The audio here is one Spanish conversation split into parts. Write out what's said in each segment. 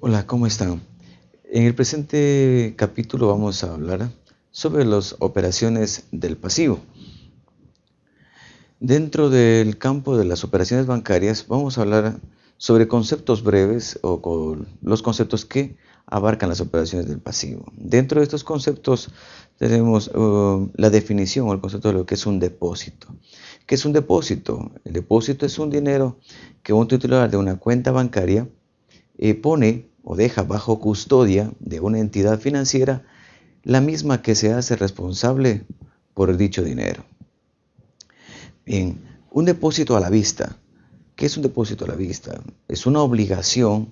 Hola, ¿cómo están? En el presente capítulo vamos a hablar sobre las operaciones del pasivo. Dentro del campo de las operaciones bancarias vamos a hablar sobre conceptos breves o los conceptos que abarcan las operaciones del pasivo. Dentro de estos conceptos tenemos uh, la definición o el concepto de lo que es un depósito. ¿Qué es un depósito? El depósito es un dinero que un titular de una cuenta bancaria eh, pone o deja bajo custodia de una entidad financiera la misma que se hace responsable por dicho dinero. Bien, un depósito a la vista. ¿Qué es un depósito a la vista? Es una obligación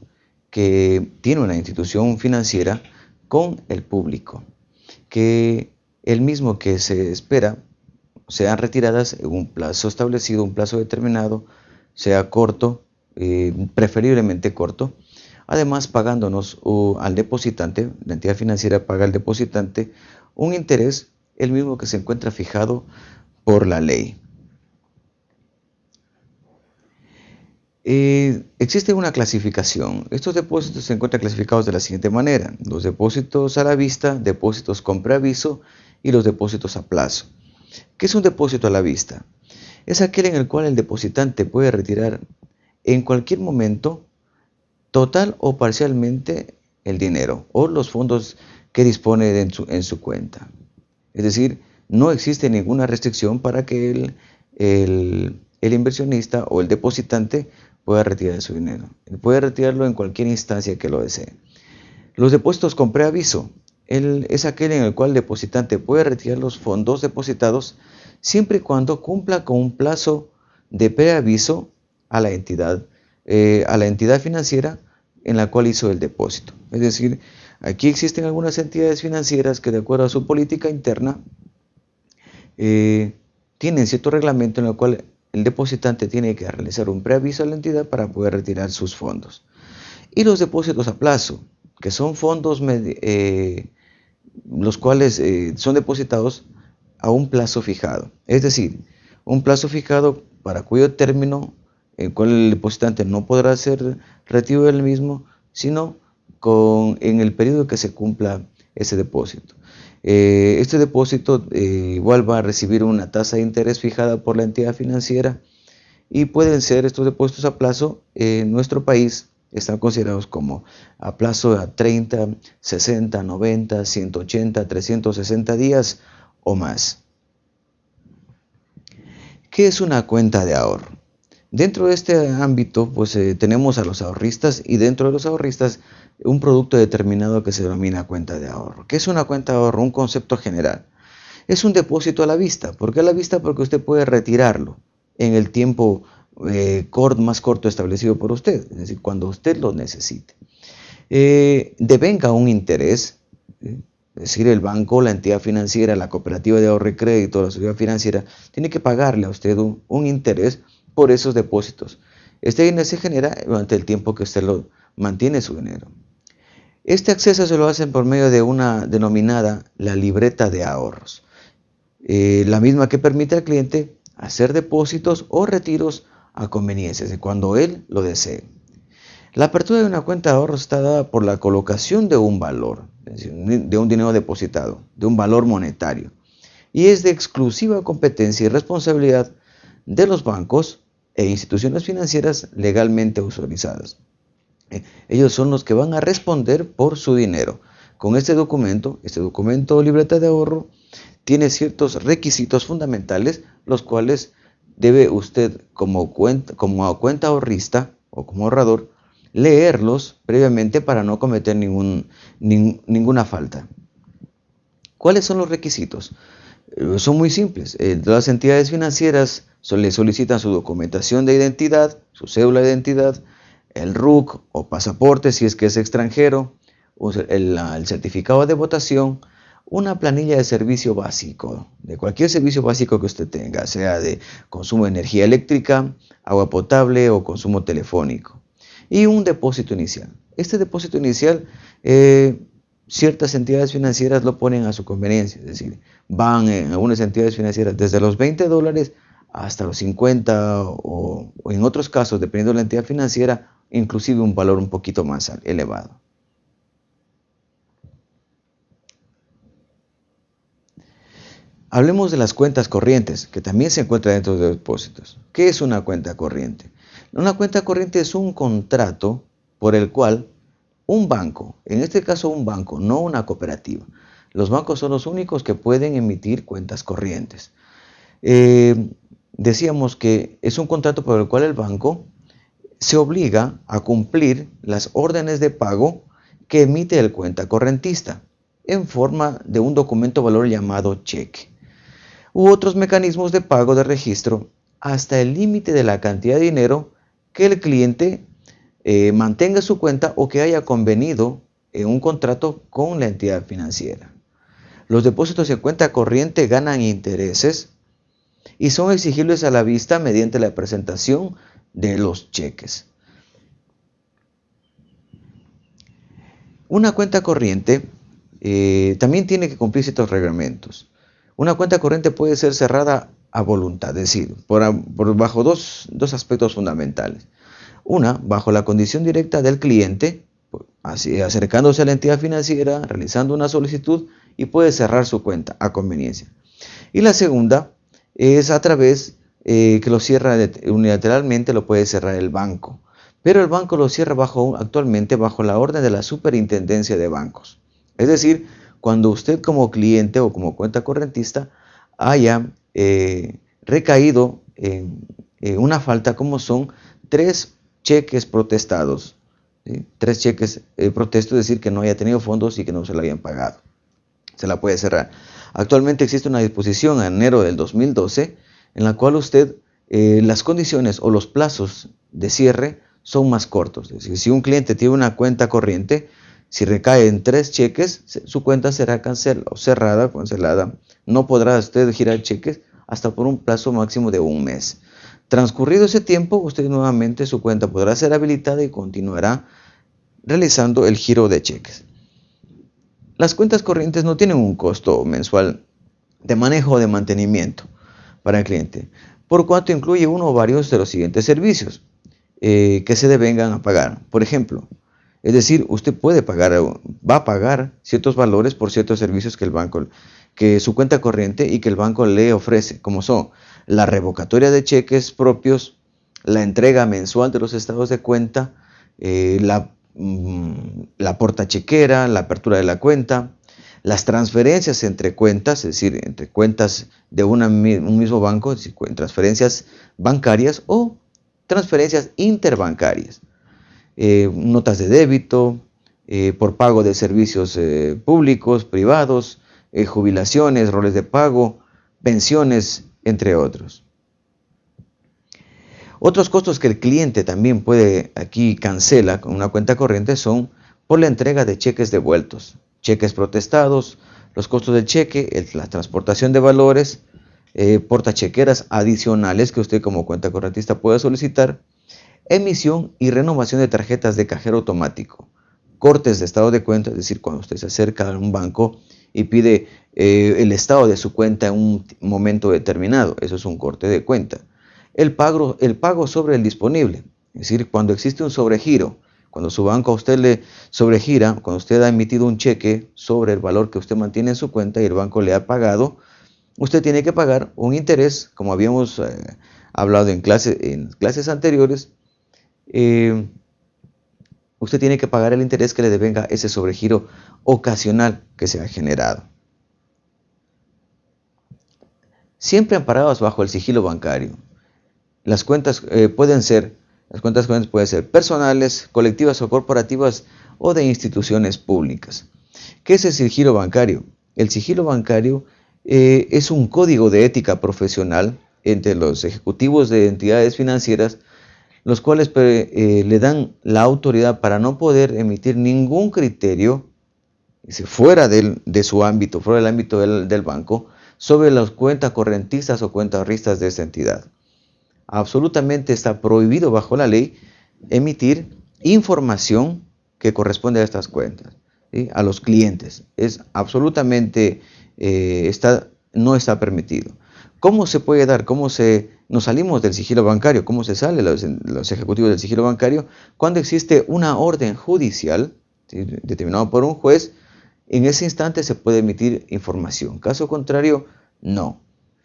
que tiene una institución financiera con el público, que el mismo que se espera sean retiradas en un plazo establecido, un plazo determinado, sea corto, eh, preferiblemente corto, además pagándonos al depositante, la entidad financiera paga al depositante un interés, el mismo que se encuentra fijado por la ley. Eh, existe una clasificación. Estos depósitos se encuentran clasificados de la siguiente manera. Los depósitos a la vista, depósitos con preaviso y los depósitos a plazo. ¿Qué es un depósito a la vista? Es aquel en el cual el depositante puede retirar en cualquier momento total o parcialmente el dinero o los fondos que dispone en su, en su cuenta. Es decir, no existe ninguna restricción para que el, el, inversionista o el depositante pueda retirar su dinero. Él puede retirarlo en cualquier instancia que lo desee. Los depósitos con preaviso es aquel en el cual el depositante puede retirar los fondos depositados siempre y cuando cumpla con un plazo de preaviso a la entidad, eh, a la entidad financiera en la cual hizo el depósito. Es decir, aquí existen algunas entidades financieras que de acuerdo a su política interna eh, tienen cierto reglamento en el cual el depositante tiene que realizar un preaviso a la entidad para poder retirar sus fondos. Y los depósitos a plazo, que son fondos eh, los cuales eh, son depositados a un plazo fijado. Es decir, un plazo fijado para cuyo término el cual el depositante no podrá ser retiro del mismo, sino con, en el periodo que se cumpla ese depósito. Eh, este depósito eh, igual va a recibir una tasa de interés fijada por la entidad financiera y pueden ser estos depósitos a plazo en nuestro país están considerados como a plazo de 30, 60, 90, 180, 360 días o más. ¿Qué es una cuenta de ahorro? Dentro de este ámbito, pues eh, tenemos a los ahorristas y dentro de los ahorristas un producto determinado que se denomina cuenta de ahorro. ¿Qué es una cuenta de ahorro? Un concepto general. Es un depósito a la vista. ¿Por qué a la vista? Porque usted puede retirarlo en el tiempo eh, más corto establecido por usted, es decir, cuando usted lo necesite. Eh, devenga un interés, es decir, el banco, la entidad financiera, la cooperativa de ahorro y crédito, la sociedad financiera, tiene que pagarle a usted un interés por esos depósitos. Este dinero se genera durante el tiempo que usted lo mantiene su dinero. Este acceso se lo hacen por medio de una denominada la libreta de ahorros, eh, la misma que permite al cliente hacer depósitos o retiros a conveniencia, cuando él lo desee. La apertura de una cuenta de ahorros está dada por la colocación de un valor, de un dinero depositado, de un valor monetario, y es de exclusiva competencia y responsabilidad de los bancos e instituciones financieras legalmente autorizadas. Eh, ellos son los que van a responder por su dinero. Con este documento, este documento libreta de ahorro, tiene ciertos requisitos fundamentales, los cuales debe usted como cuenta, como ahorrista o como ahorrador leerlos previamente para no cometer ningún, ninguna falta. ¿Cuáles son los requisitos? Eh, son muy simples. Eh, las entidades financieras le solicitan su documentación de identidad, su cédula de identidad, el RUC o pasaporte si es que es extranjero, el, el certificado de votación, una planilla de servicio básico, de cualquier servicio básico que usted tenga, sea de consumo de energía eléctrica, agua potable o consumo telefónico, y un depósito inicial. Este depósito inicial, eh, ciertas entidades financieras lo ponen a su conveniencia, es decir, van en algunas entidades financieras desde los 20 dólares hasta los 50 o, en otros casos, dependiendo de la entidad financiera, inclusive un valor un poquito más elevado. Hablemos de las cuentas corrientes, que también se encuentran dentro de depósitos. ¿Qué es una cuenta corriente? Una cuenta corriente es un contrato por el cual un banco, en este caso un banco, no una cooperativa, los bancos son los únicos que pueden emitir cuentas corrientes. Eh, decíamos que es un contrato por el cual el banco se obliga a cumplir las órdenes de pago que emite el cuenta correntista en forma de un documento valor llamado cheque u otros mecanismos de pago de registro hasta el límite de la cantidad de dinero que el cliente eh, mantenga su cuenta o que haya convenido en un contrato con la entidad financiera. Los depósitos en cuenta corriente ganan intereses y son exigibles a la vista mediante la presentación de los cheques. Una cuenta corriente eh, también tiene que cumplir ciertos reglamentos. Una cuenta corriente puede ser cerrada a voluntad, es decir, por, bajo dos, aspectos fundamentales. Una, bajo la condición directa del cliente, así, acercándose a la entidad financiera, realizando una solicitud y puede cerrar su cuenta a conveniencia. Y la segunda es a través eh, que lo cierra unilateralmente, lo puede cerrar el banco. Pero el banco lo cierra bajo, actualmente bajo la orden de la Superintendencia de Bancos. Es decir, cuando usted como cliente o como cuenta correntista haya eh, recaído en, una falta como son tres cheques protestados. Tres cheques eh, protestos, es decir, que no haya tenido fondos y que no se lo habían pagado. Se la puede cerrar. Actualmente existe una disposición en enero del 2012 en la cual usted, eh, las condiciones o los plazos de cierre son más cortos. Es decir, si un cliente tiene una cuenta corriente, si recae en tres cheques, su cuenta será cancelada cerrada, cancelada. No podrá usted girar cheques hasta por un plazo máximo de un mes. Transcurrido ese tiempo, usted nuevamente su cuenta podrá ser habilitada y continuará realizando el giro de cheques. Las cuentas corrientes no tienen un costo mensual de manejo o de mantenimiento para el cliente, por cuanto incluye uno o varios de los siguientes servicios eh, que se devengan a pagar. Por ejemplo, es decir, usted puede pagar, va a pagar ciertos valores por ciertos servicios que el banco, que su cuenta corriente y que el banco le ofrece, como son la revocatoria de cheques propios, la entrega mensual de los estados de cuenta, eh, la, mm, la porta chequera, la apertura de la cuenta, las transferencias entre cuentas, es decir, entre cuentas de un mismo banco, transferencias bancarias o transferencias interbancarias. Eh, notas de débito, eh, por pago de servicios públicos, privados, jubilaciones, roles de pago, pensiones, entre otros. Otros costos que el cliente también puede aquí cancela con una cuenta corriente son por la entrega de cheques devueltos, cheques protestados, los costos del cheque, la transportación de valores, portachequeras adicionales que usted como cuenta correntista puede solicitar, emisión y renovación de tarjetas de cajero automático, cortes de estado de cuenta, es decir, cuando usted se acerca a un banco y pide eh, el estado de su cuenta en un momento determinado, eso es un corte de cuenta. El pago, el pago sobre el disponible, es decir, cuando existe un sobregiro, cuando su banco a usted le sobregira, cuando usted ha emitido un cheque sobre el valor que usted mantiene en su cuenta y el banco le ha pagado, usted tiene que pagar un interés, como habíamos eh, hablado en, en clases anteriores, eh, usted tiene que pagar el interés que le devenga ese sobregiro ocasional que se ha generado. Siempre amparados bajo el sigilo bancario. Las cuentas eh, pueden ser, las cuentas pueden ser personales, colectivas o corporativas o de instituciones públicas. ¿Qué es el sigilo bancario? El sigilo bancario eh, es un código de ética profesional entre los ejecutivos de entidades financieras los cuales eh, le dan la autoridad para no poder emitir ningún criterio fuera de su ámbito, fuera del ámbito del, banco, sobre las cuentas correntistas o cuentas ristas de esta entidad. Absolutamente está prohibido bajo la ley emitir información que corresponde a estas cuentas, a los clientes. Es absolutamente, eh, está, no está permitido. ¿Cómo se puede dar? ¿Cómo se, nos salimos del sigilo bancario? ¿Cómo se sale los, ejecutivos del sigilo bancario? Cuando existe una orden judicial determinada por un juez, en ese instante se puede emitir información. Caso contrario, no.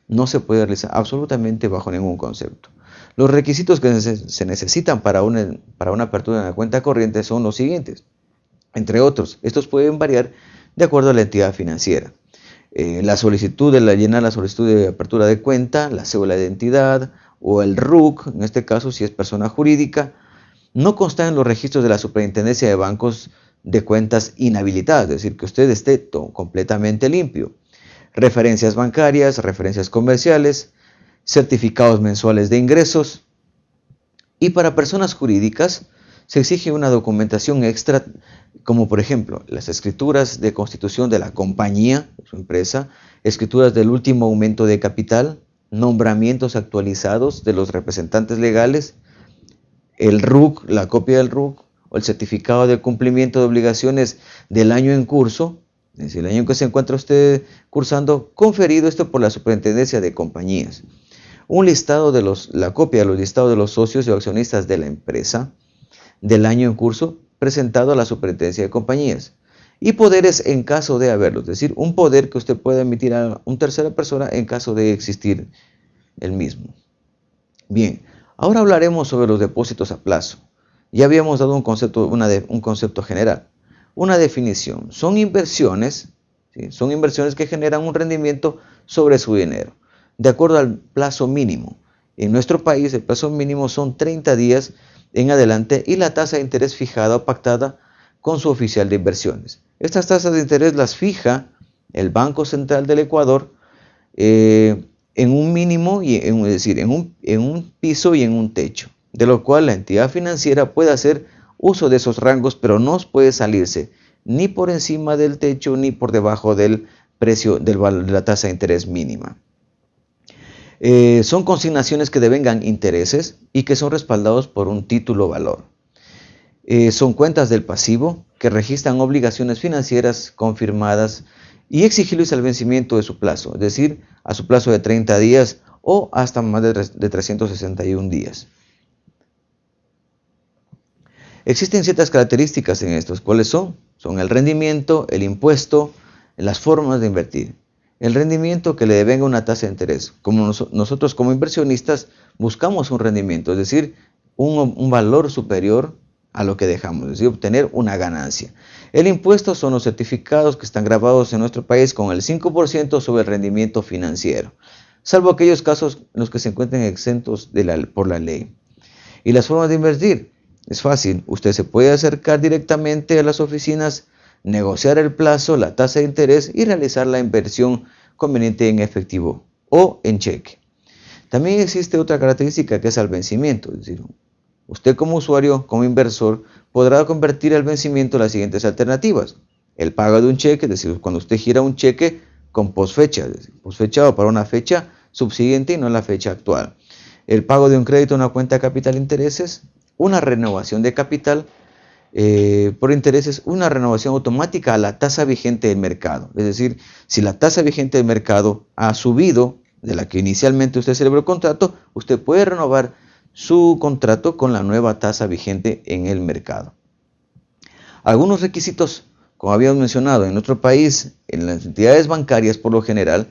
No se puede realizar absolutamente bajo ningún concepto. Los requisitos que se necesitan para una, para una apertura de una cuenta corriente son los siguientes. Entre otros, estos pueden variar de acuerdo a la entidad financiera. Eh, la solicitud de la, llenar la solicitud de apertura de cuenta, la cédula de identidad o el RUC, en este caso si es persona jurídica, no consta en los registros de la Superintendencia de Bancos de cuentas inhabilitadas, es decir, que usted esté completamente limpio. Referencias bancarias, referencias comerciales, certificados mensuales de ingresos. Y para personas jurídicas se exige una documentación extra como por ejemplo las escrituras de constitución de la compañía, su empresa, escrituras del último aumento de capital, nombramientos actualizados de los representantes legales, el RUC, la copia del RUC o el certificado de cumplimiento de obligaciones del año en curso, es decir, el año en que se encuentra usted cursando, conferido esto por la Superintendencia de Compañías. Un listado de los, la copia de los listados de los socios y accionistas de la empresa del año en curso presentado a la superintendencia de compañías y poderes en caso de haberlo, es decir, un poder que usted pueda emitir a una tercera persona en caso de existir el mismo. Bien, ahora hablaremos sobre los depósitos a plazo. Ya habíamos dado un concepto, un concepto general. Una definición, son inversiones, son inversiones que generan un rendimiento sobre su dinero, de acuerdo al plazo mínimo. En nuestro país el plazo mínimo son 30 días en adelante y la tasa de interés fijada o pactada con su oficial de inversiones. Estas tasas de interés las fija el Banco Central del Ecuador eh, en un mínimo, y es decir, en un, en un piso y en un techo, de lo cual la entidad financiera puede hacer uso de esos rangos, pero no puede salirse ni por encima del techo ni por debajo del precio de la tasa de interés mínima. Eh, son consignaciones que devengan intereses y que son respaldados por un título valor. Eh, son cuentas del pasivo que registran obligaciones financieras confirmadas y exigibles al vencimiento de su plazo, es decir, a su plazo de 30 días o hasta más de 361 días. Existen ciertas características en estos. ¿Cuáles son? Son el rendimiento, el impuesto, las formas de invertir el rendimiento que le devenga una tasa de interés. Como nosotros como inversionistas buscamos un rendimiento, es decir, un, valor superior a lo que dejamos, es decir, obtener una ganancia. El impuesto son los certificados que están grabados en nuestro país con el 5% sobre el rendimiento financiero, salvo aquellos casos en los que se encuentren exentos por la ley. Y las formas de invertir, es fácil, usted se puede acercar directamente a las oficinas negociar el plazo, la tasa de interés y realizar la inversión conveniente en efectivo o en cheque. También existe otra característica que es el vencimiento, es decir, usted como usuario, como inversor, podrá convertir el vencimiento en las siguientes alternativas. El pago de un cheque, es decir, cuando usted gira un cheque con posfecha, posfechado para una fecha subsiguiente y no la fecha actual. El pago de un crédito en una cuenta de capital intereses, una renovación de capital eh, por intereses una renovación automática a la tasa vigente del mercado. Es decir, si la tasa vigente del mercado ha subido de la que inicialmente usted celebró el contrato, usted puede renovar su contrato con la nueva tasa vigente en el mercado. Algunos requisitos, como habíamos mencionado, en nuestro país, en las entidades bancarias por lo general,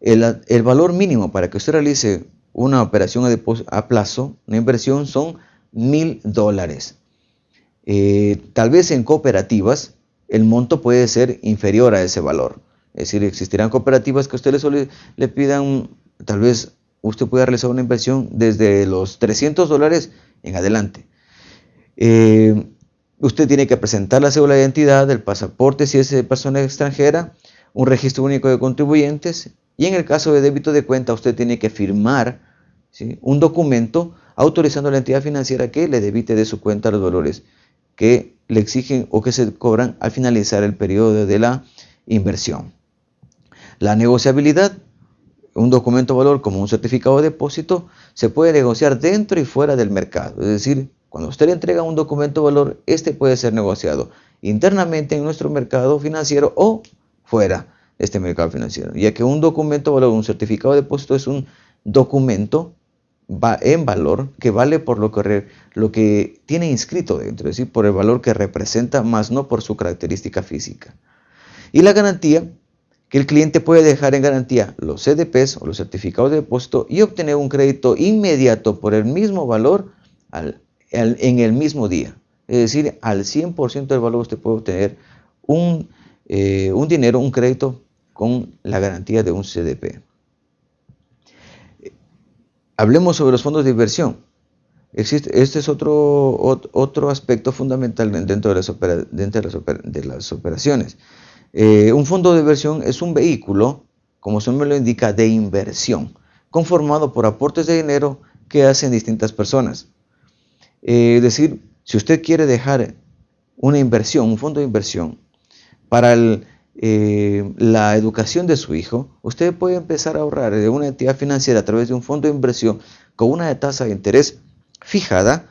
el, el valor mínimo para que usted realice una operación a, a plazo, una inversión, son mil dólares. Eh, tal vez en cooperativas el monto puede ser inferior a ese valor. Es decir, existirán cooperativas que a usted le, pidan, tal vez usted pueda realizar una inversión desde los 300 dólares en adelante. Eh, usted tiene que presentar la cédula de identidad, el pasaporte si es de persona extranjera, un registro único de contribuyentes y en el caso de débito de cuenta usted tiene que firmar un documento autorizando a la entidad financiera que le debite de su cuenta los valores que le exigen o que se cobran al finalizar el periodo de la inversión. La negociabilidad, un documento de valor como un certificado de depósito, se puede negociar dentro y fuera del mercado. Es decir, cuando usted le entrega un documento de valor, este puede ser negociado internamente en nuestro mercado financiero o fuera este mercado financiero, ya que un documento valor, un certificado de depósito es un documento en valor que vale por lo que, lo que tiene inscrito dentro, es decir, por el valor que representa, más no por su característica física. Y la garantía, que el cliente puede dejar en garantía los CDPs o los certificados de depósito y obtener un crédito inmediato por el mismo valor en el mismo día. Es decir, al 100% del valor usted puede obtener eh, un dinero, un crédito con la garantía de un CDP. Hablemos sobre los fondos de inversión. Este es otro, otro aspecto fundamental dentro de las, de las, operaciones. Eh, un fondo de inversión es un vehículo, como su nombre lo indica, de inversión, conformado por aportes de dinero que hacen distintas personas. Eh, es decir, si usted quiere dejar una inversión, un fondo de inversión, para el, eh, la educación de su hijo, usted puede empezar a ahorrar de una entidad financiera a través de un fondo de inversión con una tasa de interés fijada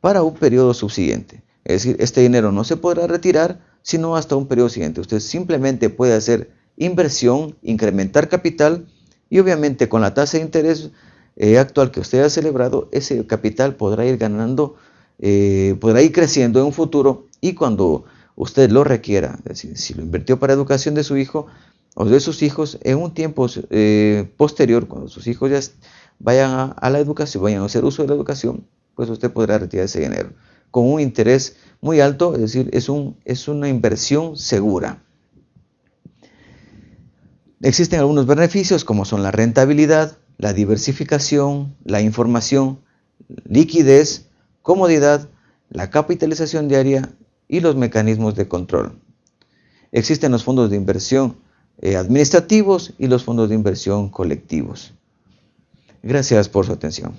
para un periodo subsiguiente. Es decir, este dinero no se podrá retirar sino hasta un periodo siguiente. Usted simplemente puede hacer inversión, incrementar capital y obviamente con la tasa de interés eh, actual que usted ha celebrado, ese capital podrá ir ganando, eh, podrá ir creciendo en un futuro y cuando usted lo requiera, es decir, si lo invirtió para educación de su hijo o de sus hijos, en un tiempo eh, posterior, cuando sus hijos ya vayan a, la educación, vayan a hacer uso de la educación, pues usted podrá retirar ese dinero con un interés muy alto, es decir, es, un, es una inversión segura. Existen algunos beneficios como son la rentabilidad, la diversificación, la información, liquidez, comodidad, la capitalización diaria y los mecanismos de control. Existen los fondos de inversión eh, administrativos y los fondos de inversión colectivos. Gracias por su atención.